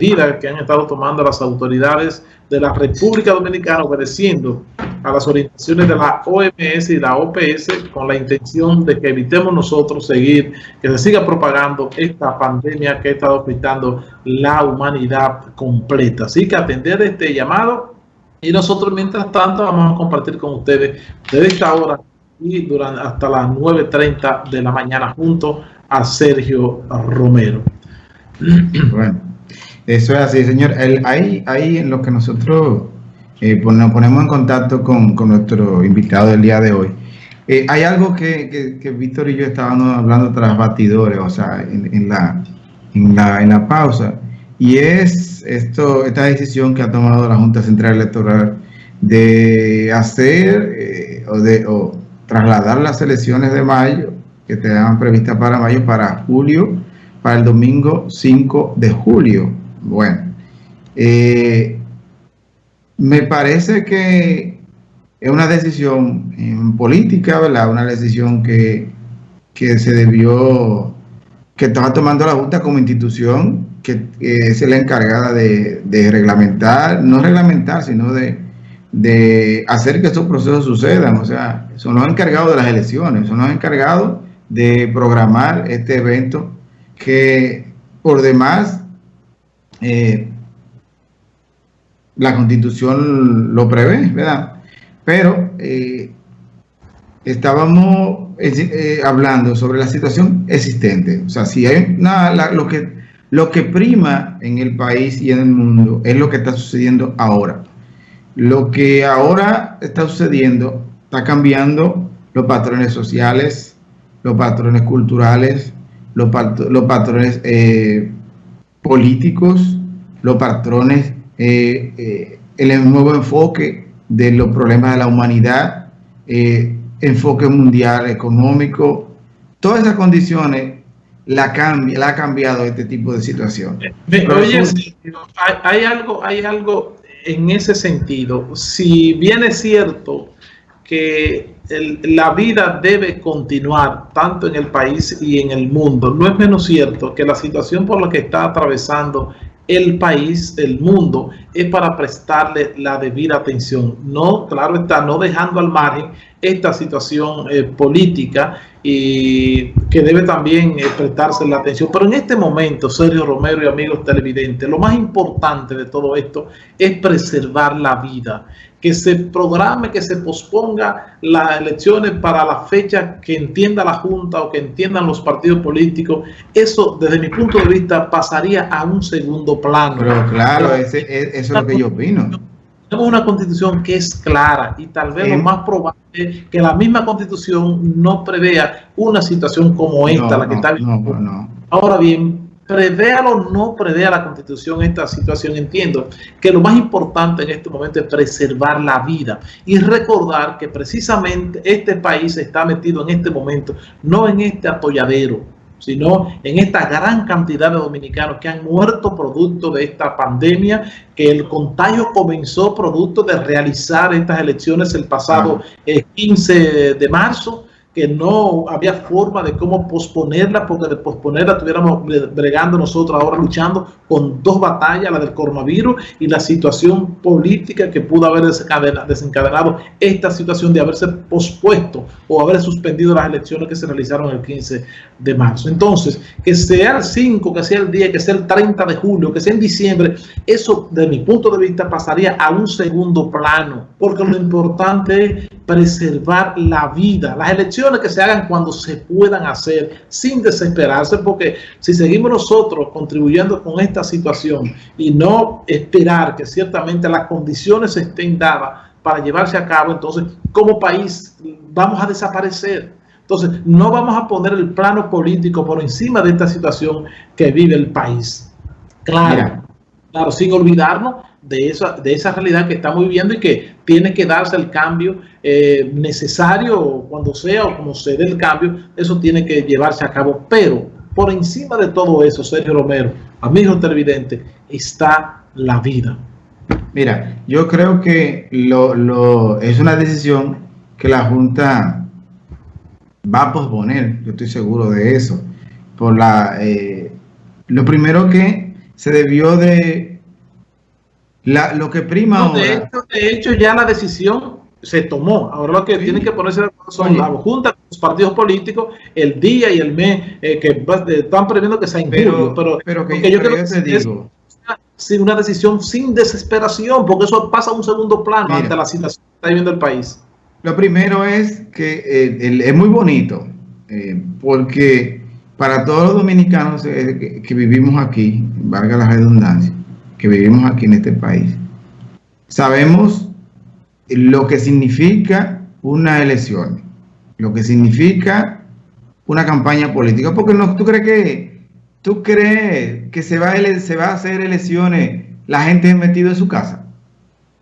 medidas que han estado tomando las autoridades de la República Dominicana obedeciendo a las orientaciones de la OMS y la OPS con la intención de que evitemos nosotros seguir, que se siga propagando esta pandemia que ha estado afectando la humanidad completa. Así que atender este llamado y nosotros mientras tanto vamos a compartir con ustedes desde esta hora y durante hasta las 9.30 de la mañana junto a Sergio Romero. Bueno, eso es así, señor. Ahí, ahí en lo que nosotros eh, nos ponemos en contacto con, nuestro invitado del día de hoy. Eh, hay algo que, que, Víctor y yo estábamos hablando tras batidores, o sea, en, la, en, la, en la pausa, y es esto, esta decisión que ha tomado la Junta Central Electoral de hacer eh, o de o trasladar las elecciones de mayo que estaban previstas para mayo para julio, para el domingo 5 de julio. Bueno, eh, me parece que es una decisión política, ¿verdad? Una decisión que, se debió, que estaba tomando la Junta como institución, que, es la encargada de, reglamentar, no reglamentar, sino de, de hacer que estos procesos sucedan. O sea, son los encargados de las elecciones, son los encargados de programar este evento que por demás eh, la constitución lo prevé, ¿verdad? Pero eh, estábamos eh, hablando sobre la situación existente. O sea, si hay nada, lo, que, lo que prima en el país y en el mundo es lo que está sucediendo ahora. Lo que ahora está sucediendo está cambiando los patrones sociales, los patrones culturales, los, patrones políticos, los patrones, eh, eh, el nuevo enfoque de los problemas de la humanidad, enfoque mundial económico, todas esas condiciones la, cambia, la ha cambiado este tipo de situación. Oye, hay, algo, hay algo en ese sentido. Si bien es cierto que la vida debe continuar tanto en el país y en el mundo. No es menos cierto que la situación por la que está atravesando el país, el mundo, es para prestarle la debida atención. No, claro está, no dejando al margen esta situación eh, política y que debe también eh, prestarse la atención. Pero en este momento, Sergio Romero y amigos televidentes, lo más importante de todo esto es preservar la vida que se programe, que se posponga las elecciones para la fecha que entienda la Junta o que entiendan los partidos políticos, eso desde mi punto de vista pasaría a un segundo plano. Pero claro, ese, eso es lo que yo opino. Tenemos una constitución que es clara y tal vez lo más probable es que la misma constitución no prevea una situación como esta, la que está viviendo. Ahora bien, prevéalo o no prevea la constitución esta situación, entiendo que lo más importante en este momento es preservar la vida y recordar que precisamente este país está metido en este momento, no en este atolladero, sino en esta gran cantidad de dominicanos que han muerto producto de esta pandemia, que el contagio comenzó producto de realizar estas elecciones el pasado 15 de marzo, que no había forma de cómo posponerla, porque de posponerla estuviéramos bregando nosotros ahora luchando con dos batallas, la del coronavirus y la situación política que pudo haber desencadenado esta situación de haberse pospuesto o haber suspendido las elecciones que se realizaron el 15 de marzo. Entonces, que sea el 5, que sea el 10, que sea el 30 de julio, que sea en diciembre, eso de mi punto de vista pasaría a un segundo plano, porque lo importante es preservar la vida. Las elecciones que se hagan cuando se puedan hacer, sin desesperarse, porque si seguimos nosotros contribuyendo con esta situación y no esperar que ciertamente las condiciones estén dadas para llevarse a cabo, entonces como país vamos a desaparecer. Entonces no vamos a poner el plano político por encima de esta situación que vive el país. Claro, claro, sin olvidarnos de esa, de esa realidad que estamos viviendo y que tiene que darse el cambio eh, necesario cuando sea o como se dé el cambio, eso tiene que llevarse a cabo. Pero por encima de todo eso, Sergio Romero, amigo televidente, está la vida. Mira, yo creo que lo, es una decisión que la Junta va a posponer, yo estoy seguro de eso. Por la, eh, lo primero que se debió de la, lo que prima ahora. De hecho, de hecho, ya la decisión se tomó. Ahora lo que tienen que ponerse son la junta, los partidos políticos, el día y el mes eh, que están previendo que sea en pero, Pero, pero que, yo creo que te digo. Es una decisión sin desesperación, porque eso pasa a un segundo plano ante la situación que está viviendo el país. Lo primero es que eh, es muy bonito, eh, porque para todos los dominicanos que, que vivimos aquí, valga la redundancia, que vivimos aquí en este país, sabemos lo que significa una elección, lo que significa una campaña política, porque no, tú crees que tú crees que se va, a, se va a hacer elecciones la gente metido en su casa.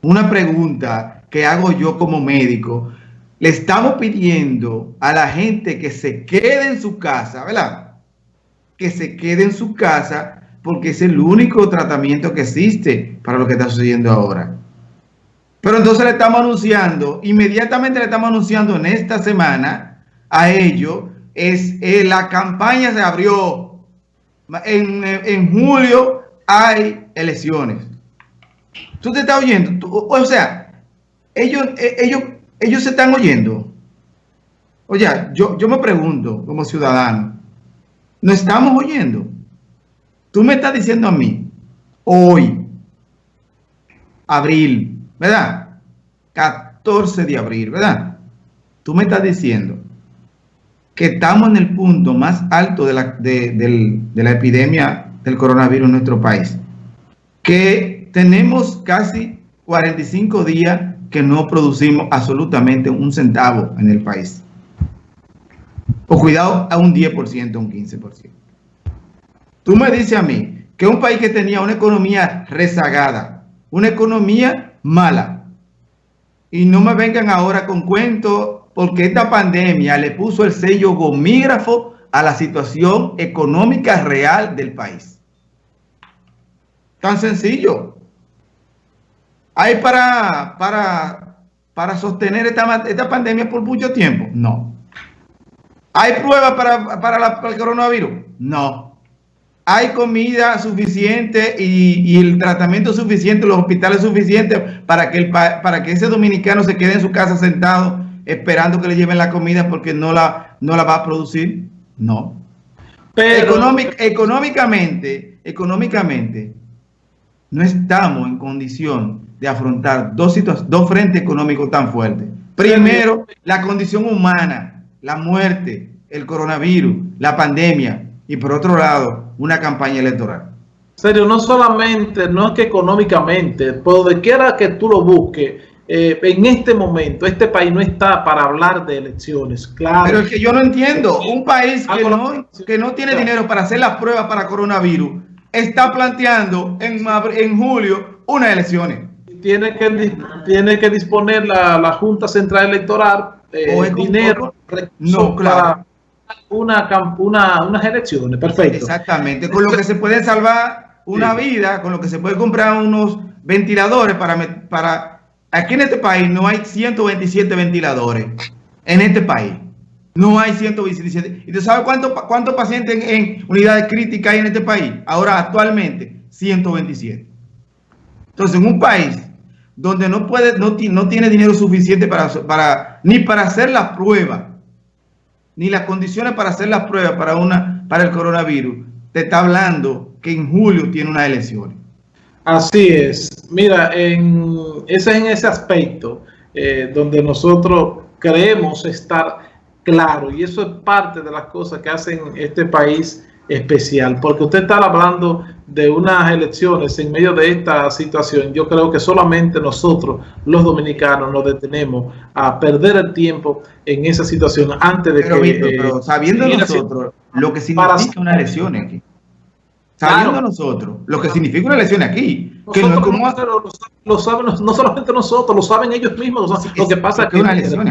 Una pregunta que hago yo como médico, le estamos pidiendo a la gente que se quede en su casa, ¿verdad? Que se quede en su casa porque es el único tratamiento que existe para lo que está sucediendo ahora. Pero entonces le estamos anunciando, inmediatamente le estamos anunciando en esta semana a ellos, es eh, la campaña se abrió. En, julio hay elecciones. ¿Tú te estás oyendo? o sea, ellos, eh, ellos, ellos se están oyendo. Oye, yo, yo me pregunto como ciudadano, ¿no estamos oyendo? Tú me estás diciendo a mí, hoy, abril, ¿verdad? 14 de abril, ¿verdad? Tú me estás diciendo que estamos en el punto más alto de la, de, la epidemia del coronavirus en nuestro país. Que tenemos casi 45 días que no producimos absolutamente un centavo en el país. O cuidado, a un 10%, un 15%. Tú me dices a mí que un país que tenía una economía rezagada, una economía mala. Y no me vengan ahora con cuentos porque esta pandemia le puso el sello gomígrafo a la situación económica real del país. Tan sencillo. ¿Hay para, para, para sostener esta, esta pandemia por mucho tiempo? No. ¿Hay pruebas para, para el coronavirus? No hay comida suficiente y, el tratamiento suficiente, los hospitales suficientes para que, el, para que ese dominicano se quede en su casa sentado esperando que le lleven la comida porque no la, no la va a producir. No. Pero económicamente, económicamente, no estamos en condición de afrontar dos, dos frentes económicos tan fuertes. Primero, la condición humana, la muerte, el coronavirus, la pandemia, y por otro lado, una campaña electoral. Serio, no solamente, no es que económicamente, por donde quiera que tú lo busques, eh, en este momento, este país no está para hablar de elecciones, claro. Pero es que yo no entiendo, un país que no, que no tiene dinero para hacer las pruebas para coronavirus, está planteando en, en julio unas elecciones. Tiene que, tiene que disponer la, Junta Central Electoral eh, dinero no, claro una, una, unas elecciones, perfecto. Exactamente, con lo que se puede salvar una vida, con lo que se puede comprar unos ventiladores para, para... Aquí en este país no hay 127 ventiladores, en este país. No hay 127. ¿Y tú sabes cuántos cuántos pacientes en, unidades críticas hay en este país? Ahora, actualmente, 127. Entonces, en un país donde no puede, no, no tiene dinero suficiente para, para, ni para hacer las pruebas, ni las condiciones para hacer las pruebas para, una, para el coronavirus, te está hablando que en julio tiene unas elecciones. Así es. Mira, en, ese es en ese aspecto eh, donde nosotros creemos estar claro y eso es parte de las cosas que hacen este país especial, porque usted está hablando de unas elecciones en medio de esta situación. Yo creo que solamente nosotros, los dominicanos, nos detenemos a perder el tiempo en esa situación antes de que... pero sabiendo nosotros lo que significa una elección aquí. Sabiendo nosotros lo que significa una elección aquí. Que no, como... lo, saben, no solamente nosotros, lo saben ellos mismos. lo que pasa es que... Una elección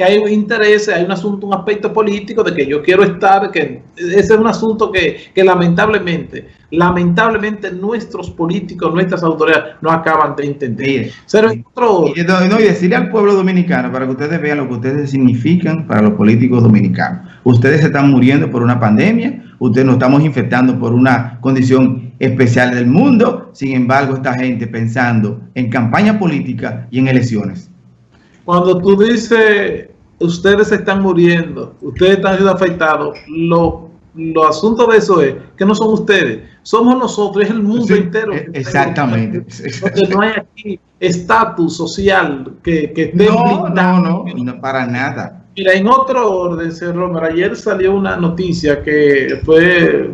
que hay intereses, hay un asunto, un aspecto político de que yo quiero estar, que ese es un asunto que, lamentablemente, lamentablemente nuestros políticos, nuestras autoridades no acaban de entender. y, no, decirle al pueblo dominicano, para que ustedes vean lo que ustedes significan para los políticos dominicanos. Ustedes se están muriendo por una pandemia, ustedes nos estamos infectando por una condición especial del mundo. Sin embargo, esta gente pensando en campaña política y en elecciones. Cuando tú dices, ustedes están muriendo, ustedes están siendo afectados, lo, lo asunto de eso es que no son ustedes, somos nosotros, es el mundo entero. E, exactamente. Porque no hay aquí estatus social que, que esté no, no, no, no, para nada. Mira, en otro orden, Romero, ayer salió una noticia que fue,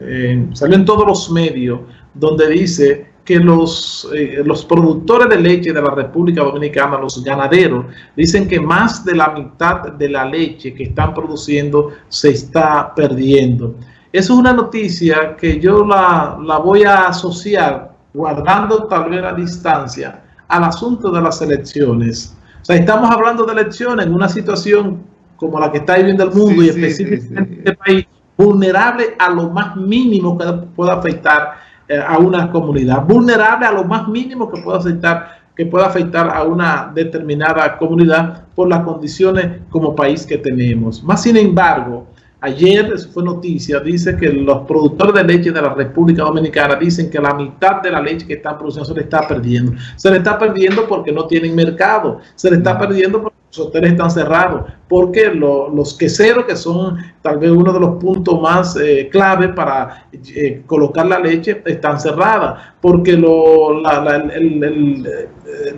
eh, salió en todos los medios, donde dice que los, eh, los productores de leche de la República Dominicana, los ganaderos, dicen que más de la mitad de la leche que están produciendo se está perdiendo. Eso es una noticia que yo la, la voy a asociar, guardando tal vez la distancia, al asunto de las elecciones. O sea, estamos hablando de elecciones en una situación como la que está viviendo el mundo y específicamente este país, vulnerable a lo más mínimo que pueda afectar a una comunidad, vulnerable a lo más mínimo que pueda afectar que pueda afectar a una determinada comunidad por las condiciones como país que tenemos. Más sin embargo, Ayer, fue noticia, dice que los productores de leche de la República Dominicana dicen que la mitad de la leche que están produciendo se le está perdiendo. Se le está perdiendo porque no tienen mercado, se le está perdiendo porque los hoteles están cerrados, porque los queseros, que son tal vez uno de los puntos más eh, clave para eh, colocar la leche, están cerradas, porque lo, el,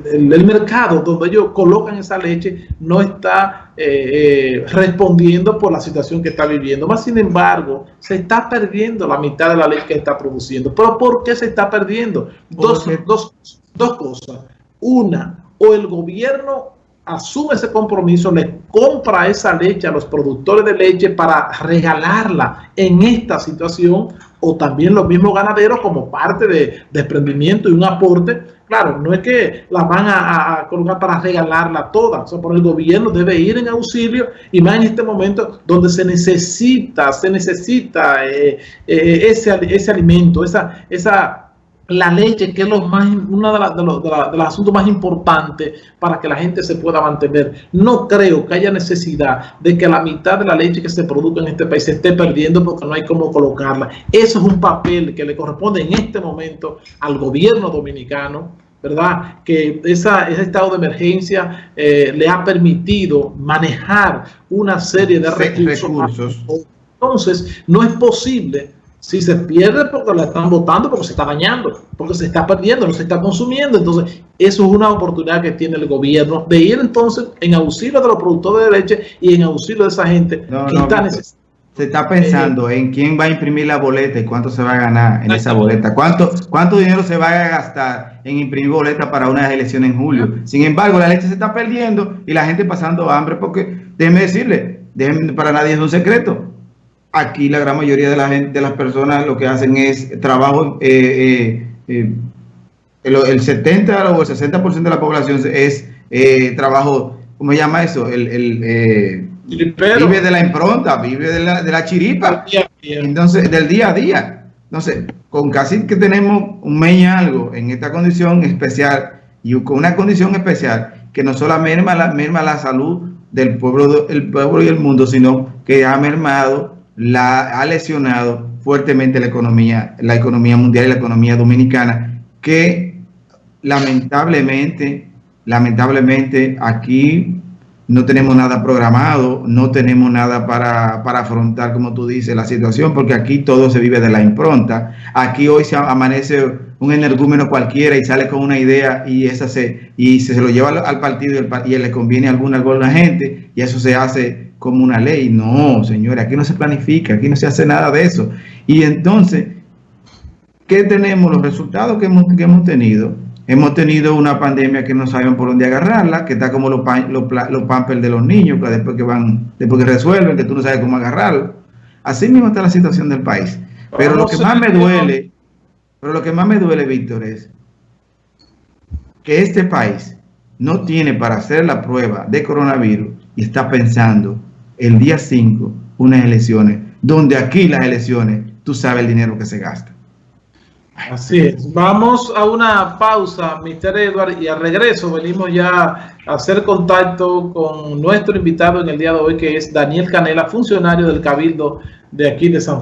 el, mercado donde ellos colocan esa leche no está eh, respondiendo por la situación que está viviendo. Más sin embargo, se está perdiendo la mitad de la leche que está produciendo. ¿Pero por qué se está perdiendo? Dos, dos, dos cosas. Una, o el gobierno asume ese compromiso, le compra esa leche a los productores de leche para regalarla en esta situación o también los mismos ganaderos como parte de desprendimiento y un aporte. Claro, no es que la van a, colocar para regalarla toda, o sea, por el gobierno debe ir en auxilio y más en este momento donde se necesita, se necesita eh, eh, ese, ese alimento, esa, esa la leche, que es lo más, uno de, los asuntos más importantes para que la gente se pueda mantener. No creo que haya necesidad de que la mitad de la leche que se produzca en este país se esté perdiendo porque no hay cómo colocarla. Eso es un papel que le corresponde en este momento al gobierno dominicano, ¿verdad? Que esa, ese estado de emergencia eh, le ha permitido manejar una serie de recursos. Entonces, no es posible si se pierde porque la están votando, porque se está dañando, porque se está perdiendo, no se está consumiendo. Entonces, eso es una oportunidad que tiene el gobierno de ir entonces en auxilio de los productores de leche y en auxilio de esa gente que está necesitada. Se está pensando en quién va a imprimir la boleta y cuánto se va a ganar en esa boleta. ¿Cuánto, cuánto dinero se va a gastar en imprimir boleta para unas elecciones en julio? Sin embargo, la leche se está perdiendo y la gente pasando hambre porque, déjeme decirle, para nadie es un secreto Aquí la gran mayoría de, la gente, de las personas lo que hacen es trabajo, eh, eh, eh, el, 70 o el 60% de la población es trabajo, ¿cómo se llama eso? El, vive de la impronta, vive de la, de la chiripa, entonces del día a día. Entonces, con casi que tenemos un mes y algo en esta condición especial y con una condición especial que no solo merma la, merma la salud del pueblo, el pueblo y el mundo, sino que ha mermado la, ha lesionado fuertemente la economía, la economía mundial y la economía dominicana, que lamentablemente, lamentablemente aquí no tenemos nada programado, no tenemos nada para, para, afrontar, como tú dices, la situación, porque aquí todo se vive de la impronta. Aquí hoy se amanece un energúmeno cualquiera y sale con una idea y esa se, y se, lo lleva al, partido y, le conviene alguna, alguna gente y eso se hace como una ley. No, señores, aquí no se planifica, aquí no se hace nada de eso. Y entonces, ¿qué tenemos? Los resultados que hemos, que hemos tenido. Hemos tenido una pandemia que no saben por dónde agarrarla, que está como los, los, los pampers de los niños, que después que van, después que resuelven, que tú no sabes cómo agarrarlo. Así mismo está la situación del país. Pero lo que más me duele, pero lo que más me duele, Víctor, es que este país no tiene para hacer la prueba de coronavirus y está pensando el día 5 unas elecciones, donde aquí las elecciones, tú sabes el dinero que se gasta. Así es. Vamos a una pausa, Mr. Edward, y al regreso venimos ya a hacer contacto con nuestro invitado en el día de hoy, que es Daniel Canela, funcionario del Cabildo de aquí de San